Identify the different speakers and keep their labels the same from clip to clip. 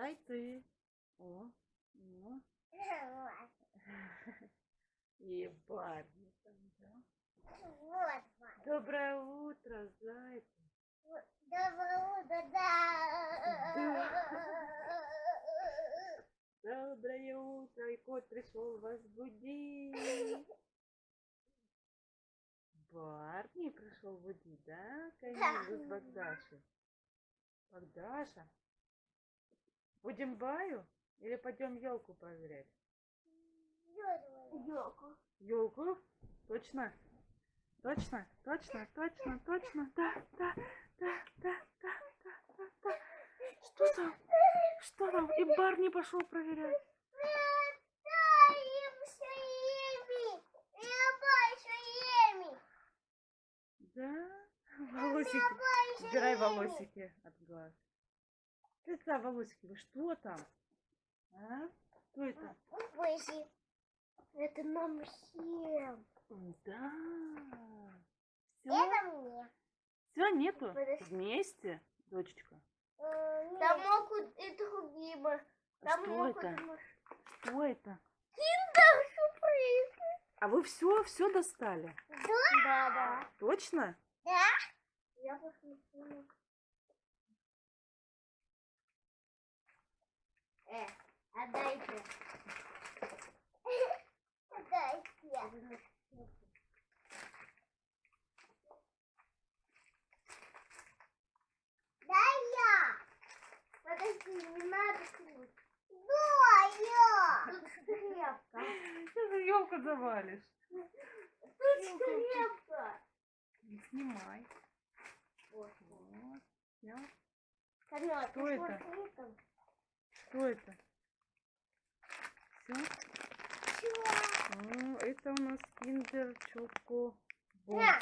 Speaker 1: Дай ты. О, о. И Барни там, да? Доброе утро, зайка.
Speaker 2: Доброе утро, да.
Speaker 1: Доброе утро. И кот пришел вас будить. Барни пришел будить, да? Камилу с Богдашей. Богдаша. Будем баю или пойдем елку проверять?
Speaker 2: Ёлку.
Speaker 1: Елку? Точно? Точно? Точно? Точно? Точно? Да, да, да, да, да, да, да, да. Что там? Что там? И Барни пошел проверять. Да? Волосики. Убирай волосики от глаз. Волосики. Вы что там? А? Что это?
Speaker 2: Это нам всем.
Speaker 1: Да. Все?
Speaker 2: Это мне.
Speaker 1: Все, нету?
Speaker 2: Подожди.
Speaker 1: Вместе, дочечка.
Speaker 2: Там могут и другие.
Speaker 1: А
Speaker 2: Там
Speaker 1: что
Speaker 2: могут
Speaker 1: это? Что это?
Speaker 2: сюрприз.
Speaker 1: А вы все, все достали?
Speaker 2: Да, да.
Speaker 1: Точно?
Speaker 2: Да? Я посмотрю. Э, отдайте. Отдайте. Дай я. Подожди, не надо ключ. Да, я. Тут скрепка.
Speaker 1: Ты елку завалишь.
Speaker 2: Тут скрепка.
Speaker 1: Не снимай.
Speaker 2: Вот.
Speaker 1: Вот.
Speaker 2: Камила,
Speaker 1: Что это? Что это? Все?
Speaker 2: Чего?
Speaker 1: Это у нас киндер чоко
Speaker 2: Да.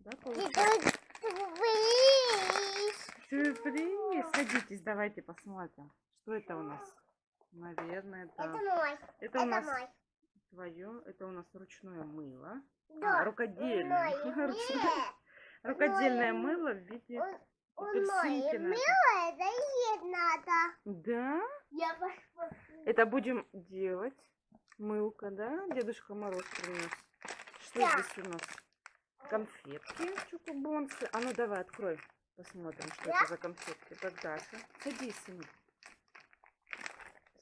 Speaker 1: Да, получается?
Speaker 2: Сюрприз.
Speaker 1: Сюрприз. Садитесь, давайте посмотрим. Что это у нас? Наверное,
Speaker 2: Это
Speaker 1: это,
Speaker 2: мой.
Speaker 1: это
Speaker 2: Это
Speaker 1: у нас
Speaker 2: мой.
Speaker 1: твое, это у нас ручное мыло.
Speaker 2: Да.
Speaker 1: А, рукодельное. Рукодельное мыло в виде апельсинки. на это.
Speaker 2: Есть надо.
Speaker 1: Да?
Speaker 2: Я.
Speaker 1: Это будем делать. Мылка, да? Дедушка Мороз принес. Что
Speaker 2: Да.
Speaker 1: здесь у нас? Конфетки чукубонсы. А ну давай, открой. Посмотрим, что
Speaker 2: Да?
Speaker 1: это за конфетки. Богдаша. Садись, сынок.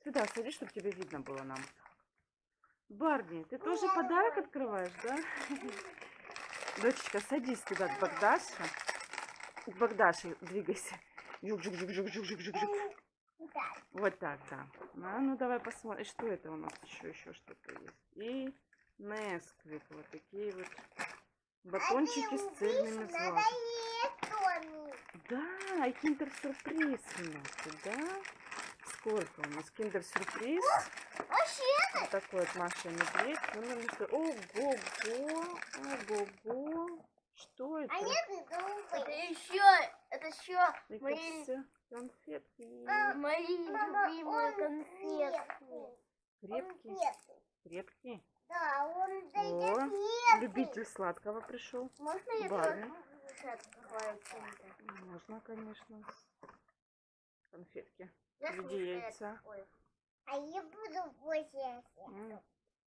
Speaker 1: Сюда садись, чтобы тебе видно было нам. Барни, ты тоже
Speaker 2: Я
Speaker 1: подарок открываешь, да? Дочечка, садись туда к Богдаше. К Богдаше двигайся. Жук-жук-жук-жук-жук-жук-жук. Вот так, да. А, ну давай посмотрим, что это у нас еще, еще что-то есть. И Несквик, вот такие вот батончики с цельными злаками. Да, и киндер-сюрприз у нас, да? Сколько у нас киндер-сюрприз? Вот такой вот Маша Медведь. Ну, ну, ну, Ого-го, ого-го. Что это?
Speaker 2: а нет.
Speaker 3: Это еще, еще
Speaker 1: Это
Speaker 3: мои,
Speaker 1: все конфетки.
Speaker 3: мои
Speaker 2: Мама,
Speaker 3: любимые
Speaker 2: он
Speaker 3: конфетки.
Speaker 1: Крепкие, крепкие.
Speaker 2: Да, он
Speaker 1: О,
Speaker 2: дает конфеты.
Speaker 1: Любитель сладкого пришел.
Speaker 3: Можно я
Speaker 1: Барни. Можно, конечно. Конфетки.
Speaker 3: Я слушаю,
Speaker 1: яйца.
Speaker 2: А я буду больше.
Speaker 1: М,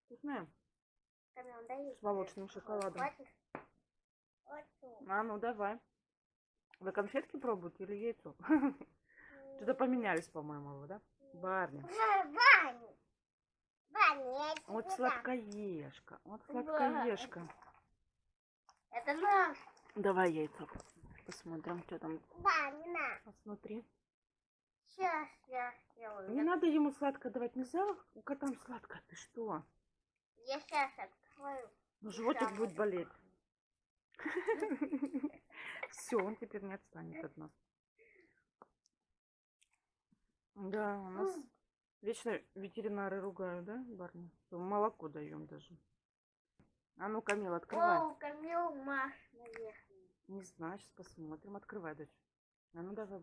Speaker 1: Вкусная. С молочным шоколадом. А, ну давай. Вы конфетки пробуете или яйцо? Что-то поменялись, по-моему, вы, да? Барни.
Speaker 2: Я тебе
Speaker 1: Вот сладкоежка. Вот сладкоежка.
Speaker 3: Это наш.
Speaker 1: Давай яйцо. Посмотрим, что там.
Speaker 2: Ваня, на.
Speaker 1: Посмотри.
Speaker 3: Сейчас я сделаю.
Speaker 1: Не надо ему сладко давать. Нельзя котам сладко. Ты что?
Speaker 3: я сейчас открою.
Speaker 1: Ну, животик будет болеть. Все, он теперь не отстанет от нас. Да, у нас вечно ветеринары ругают, да, Барни? Молоко даем даже. А ну, Камил, открывай.
Speaker 3: О, Камил, Маш, наверное.
Speaker 1: Не знаю, сейчас посмотрим. Открывай, дочь. А ну давай.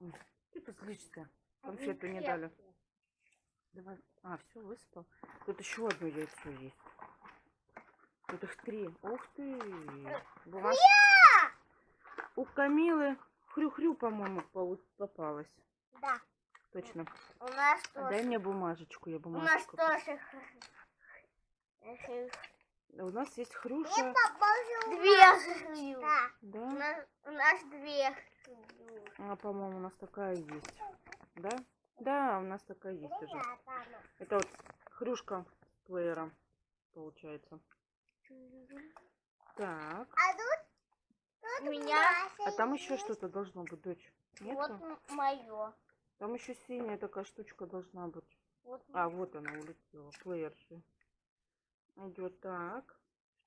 Speaker 1: Ой, Ты тут злишься. Конфету не дали. Давай. А, все, высыпал. Тут еще одно яйцо есть. Их три. Ух ты. Бумаж... У Камилы хрю-хрю, по-моему, попалась.
Speaker 2: Да.
Speaker 1: Точно.
Speaker 3: У нас
Speaker 1: А Дай
Speaker 3: тоже.
Speaker 1: мне бумажечку, я
Speaker 3: У нас тоже.
Speaker 1: У нас есть
Speaker 2: Мне
Speaker 1: Хрюша.
Speaker 2: попался
Speaker 3: Две хрю.
Speaker 2: Да.
Speaker 3: У
Speaker 1: Да?
Speaker 3: нас, у нас две хрю.
Speaker 1: А, по-моему, у нас такая есть. Да? Да, у нас такая есть уже.
Speaker 2: Ну.
Speaker 1: Это вот хрюшка с плеером, получается. Так.
Speaker 2: А тут, тут
Speaker 3: У меня-
Speaker 1: А там еще что-то должно быть, дочь.
Speaker 3: Вот
Speaker 1: Нету?
Speaker 3: мое.
Speaker 1: Там еще синяя такая штучка должна быть.
Speaker 3: Вот
Speaker 1: А, вот она улетела. Плеер же. Идет так.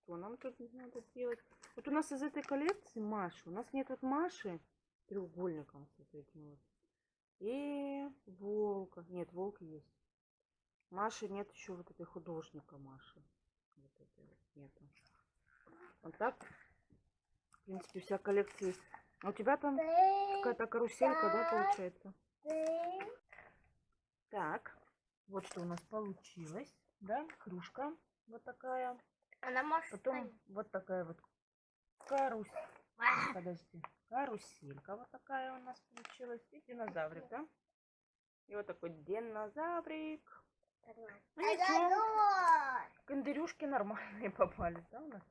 Speaker 1: Что нам тут надо делать? Вот у нас из этой коллекции Маши. У нас нет вот Маши треугольником с вот этим вот. И волка. Нет, волк есть. Маши нет еще вот этой художника Маши. Вот этой вот нету. Вот так. В принципе, вся коллекция есть. А у тебя там какая-то каруселька, да, получается? Так, вот что у нас получилось, да, кружка вот такая,
Speaker 3: Она может
Speaker 1: потом вот такая вот карусь,
Speaker 3: А,
Speaker 1: подожди, каруселька вот такая у нас получилась, и динозаврик, да? И вот такой динозаврик. Ну ничего, кондырюшки нормальные попались, да, у нас?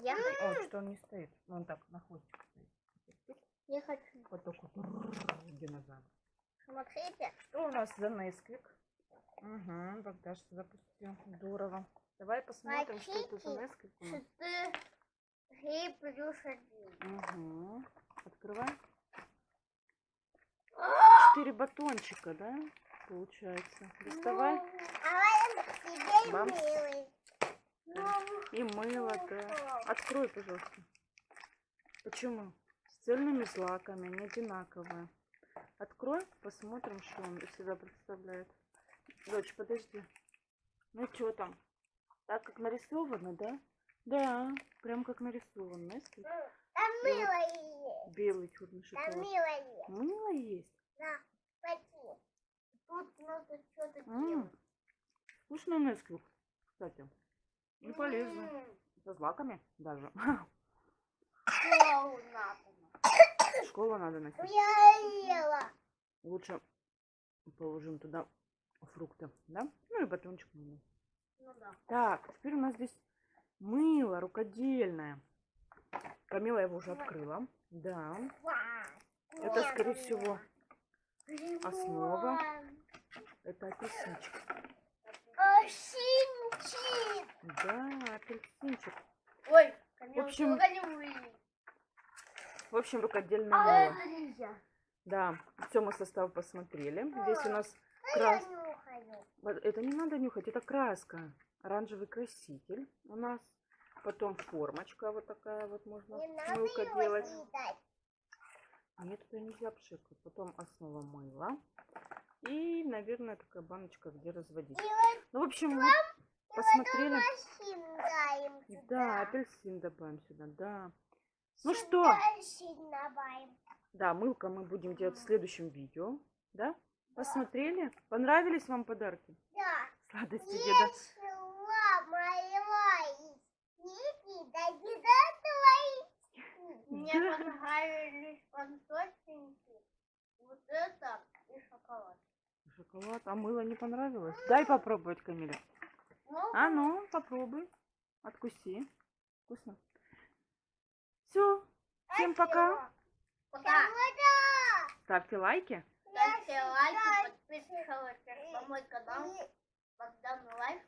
Speaker 3: Я,
Speaker 1: О, что он не стоит, Ну, он так на хвостик стоит.
Speaker 3: я хочу.
Speaker 1: Вот такой динозавр.
Speaker 3: Смотрите.
Speaker 1: Что у нас за Несквик? Угу, Богдаш запустил. Здорово. Давай посмотрим, что это за? Несквик у нас.
Speaker 3: Плюс один.
Speaker 1: Угу. Открывай. Четыре батончика, да? Получается. Доставай.
Speaker 2: А
Speaker 1: И мыло, да. Открой, пожалуйста. Почему? С цельными злаками, они одинаковые. Открой, посмотрим, что он из себя представляет. Дочь, подожди. Ну что там? Так, как нарисовано, да? Да, прям как нарисовано. Несквик.
Speaker 2: Там
Speaker 1: И вот
Speaker 2: мило есть.
Speaker 1: Белый черный
Speaker 2: Там
Speaker 1: шоколад.
Speaker 2: мило есть.
Speaker 1: Мыло есть.
Speaker 2: На, пойди.
Speaker 3: тут надо что-то делать.
Speaker 1: Вкусный Несквик, кстати. И полезно.
Speaker 3: М,
Speaker 1: Со злаками даже.
Speaker 3: школу надо.
Speaker 1: Школу надо носить.
Speaker 2: Я ела.
Speaker 1: Лучше положим туда фрукты, да? Ну и батончик можно.
Speaker 3: Ну да.
Speaker 1: Так, теперь у нас здесь мыло рукодельное. Камила его уже открыла. Да. Это, скорее всего, основа. Это апельсинчик.
Speaker 2: Осинчик.
Speaker 1: Да, апельсинчик.
Speaker 3: Ой,
Speaker 1: В общем. В общем, рукодельное
Speaker 3: А
Speaker 1: мыло.
Speaker 3: это нельзя.
Speaker 1: Да, все мы состав посмотрели. Здесь у нас
Speaker 2: Ну,
Speaker 1: крас... Это не надо нюхать, это краска. Оранжевый краситель у нас. Потом формочка вот такая вот можно
Speaker 2: Не надо
Speaker 1: мылко
Speaker 2: его
Speaker 1: делать.
Speaker 2: съедать.
Speaker 1: Нет, это нельзя пшикать. Потом основа мыла. И, наверное, такая баночка, где разводить. Ну, в общем, мы посмотрели.
Speaker 2: Апельсин.
Speaker 1: Да, апельсин добавим сюда, да. Ну что? Да, мылка мы будем делать в следующем видео. Да? Посмотрели? Понравились вам подарки?
Speaker 2: Да.
Speaker 1: Сладости деда.
Speaker 2: Если моего Ники, да деда твои.
Speaker 3: Мне понравились конфетинки. Вот это и шоколад.
Speaker 1: Шоколад. А мыло не понравилось? Дай попробовать, Камиля.
Speaker 3: Ну,
Speaker 1: А ну, попробуй. Откуси. Вкусно. Все. Всем пока.
Speaker 3: Пока.
Speaker 1: Ставьте лайки.
Speaker 3: Ставьте лайки, подписывайтесь на мой канал. Богдан Life.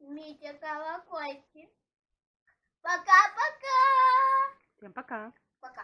Speaker 3: Жмите колокольчик. Пока-пока.
Speaker 1: Всем пока. Пока.